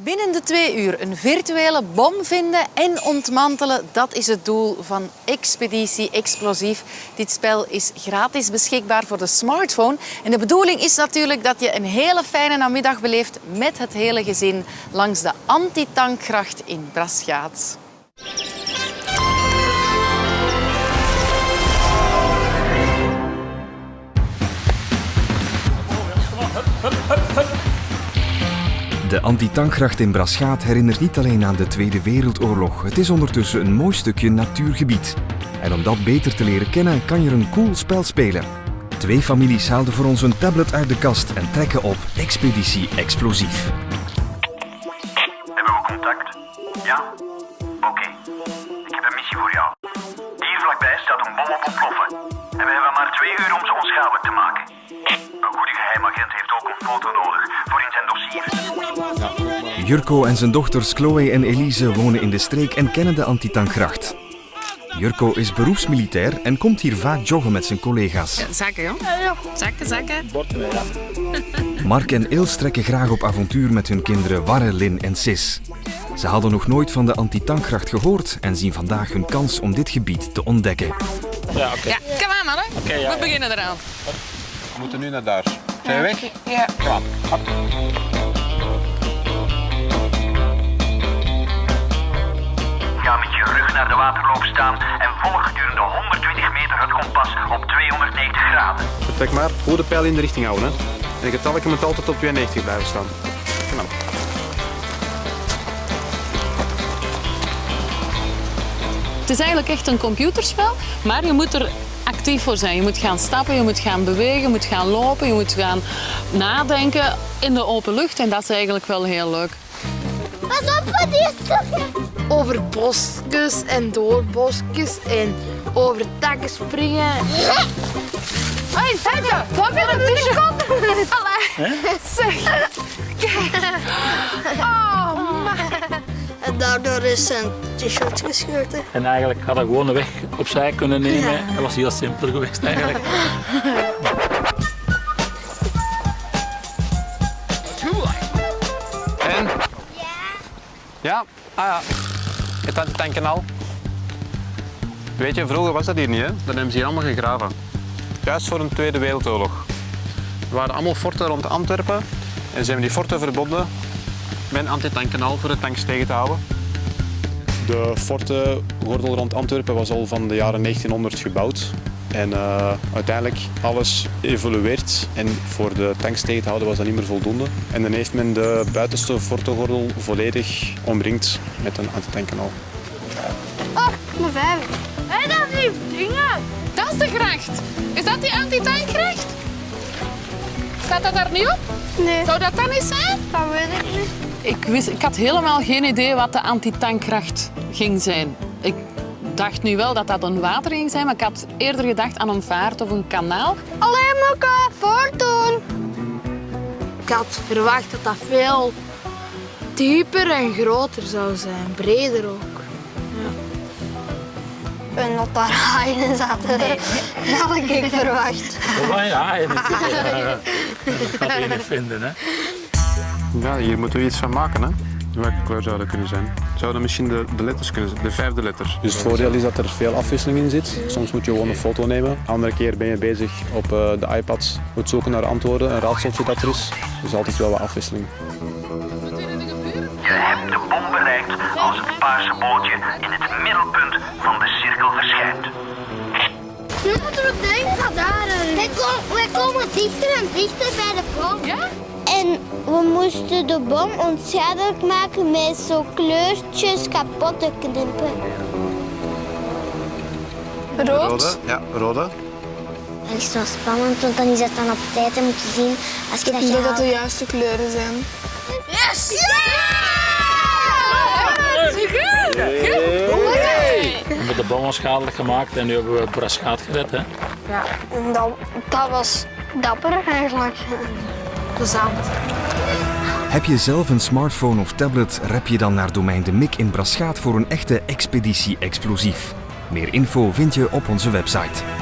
Binnen de twee uur een virtuele bom vinden en ontmantelen, dat is het doel van Expeditie Explosief. Dit spel is gratis beschikbaar voor de smartphone. En de bedoeling is natuurlijk dat je een hele fijne namiddag beleeft met het hele gezin langs de antitankgracht in Braschaat. De antitankgracht in Braschaat herinnert niet alleen aan de Tweede Wereldoorlog. Het is ondertussen een mooi stukje natuurgebied. En om dat beter te leren kennen, kan je een cool spel spelen. Twee families haalden voor ons een tablet uit de kast en trekken op Expeditie Explosief. Hebben we contact? Ja? Oké. Ik heb een missie voor jou. Hier vlakbij staat een bom op ontploffen. En we hebben maar twee uur Een goede geheimagent heeft ook een foto nodig voor in zijn dossier. Jurko en zijn dochters Chloe en Elise wonen in de streek en kennen de antitankgracht. Jurko is beroepsmilitair en komt hier vaak joggen met zijn collega's. Zakken, joh. Zakken, zakken. Mark en Ils trekken graag op avontuur met hun kinderen Warre, Lin en Sis. Ze hadden nog nooit van de antitankgracht gehoord en zien vandaag hun kans om dit gebied te ontdekken. Ja, oké. Ja, kom aan, mannen. ja, We beginnen eraan. We moeten nu naar daar. Zijn we weg? Ja. Kom aan. Hop. Ga met je rug naar de waterloop staan en volg gedurende 120 meter het kompas op 290 graden. Vertrek maar. Goede pijl in de richting houden. Hè. En het getalletje moet altijd op 92 blijven staan. Kom aan. Het is eigenlijk echt een computerspel, maar je moet er actief voor zijn. Je moet gaan stappen, je moet gaan bewegen, je moet gaan lopen, je moet gaan nadenken in de open lucht. En dat is eigenlijk wel heel leuk. Pas op voor die stukken. over bosjes en door bosjes en over takken springen. Hé, Tette, wat ben je tussenkant? Zeg. Is zijn t-shirt gescheurd. Hè. En eigenlijk had ik gewoon een weg opzij kunnen nemen. Dat was heel simpel geweest eigenlijk. En? Ja? Ah ja. Het had tanken al. Weet je, vroeger was dat hier niet, hè? Dat hebben ze hier allemaal gegraven. Juist voor de Tweede Wereldoorlog. Er waren allemaal forten rond Antwerpen en ze hebben die forten verbonden met een antitankanaal voor de tanks tegen te houden. De fortengordel rond Antwerpen was al van de jaren 1900 gebouwd. En eh, uiteindelijk alles evolueert en voor de tanks tegen te houden was dat niet meer voldoende. En dan heeft men de buitenste fortengordel volledig omringd met een antitankanaal. Oh, mijn vijf. Hé, dat is die dingen. Dat is de gracht. Is dat die antitankgracht? Staat dat daar niet op? Nee, Zou dat dan eens zijn? dat weet ik niet. Ik, wist, ik had helemaal geen idee wat de antitankgracht ging zijn. Ik dacht nu wel dat dat een water ging zijn, maar ik had eerder gedacht aan een vaart of een kanaal. Alleen elkaar voordoen. Ik had verwacht dat dat veel dieper en groter zou zijn. Breder ook. En dat daar haaien in zaten. Dat had ik verwacht. Oh, ja, dat gaat vinden. Hè. Ja, hier moeten we iets van maken. Hè? Welke kleur zou dat kunnen zijn? Zouden misschien de, de letters kunnen zijn, de vijfde letter. Dus het voordeel is dat er veel afwisseling in zit. Soms moet je gewoon een foto nemen. Andere keer ben je bezig op eh, de iPad, moet zoeken naar antwoorden, een raadseltje dat er is. Dus altijd wel wat afwisseling. Je hebt de bom bereikt als het paarse bootje in het middelpunt van dichter en dichter bij de bom. Ja? En we moesten de bom onschadelijk maken met zo kleurtjes kapot te knippen. Rood. Ja, rode. Dat is zo spannend, want dan is het dan op tijd en moet je zien als je dat Ik denk dat de juiste kleuren zijn. Yes! We hebben de bom onschadelijk gemaakt en nu hebben we Braschaat gered. Hè. Ja, en dat, dat was dapper eigenlijk. Plezant. Heb je zelf een smartphone of tablet, rep je dan naar domein de Mik in Braschaat voor een echte expeditie explosief. Meer info vind je op onze website.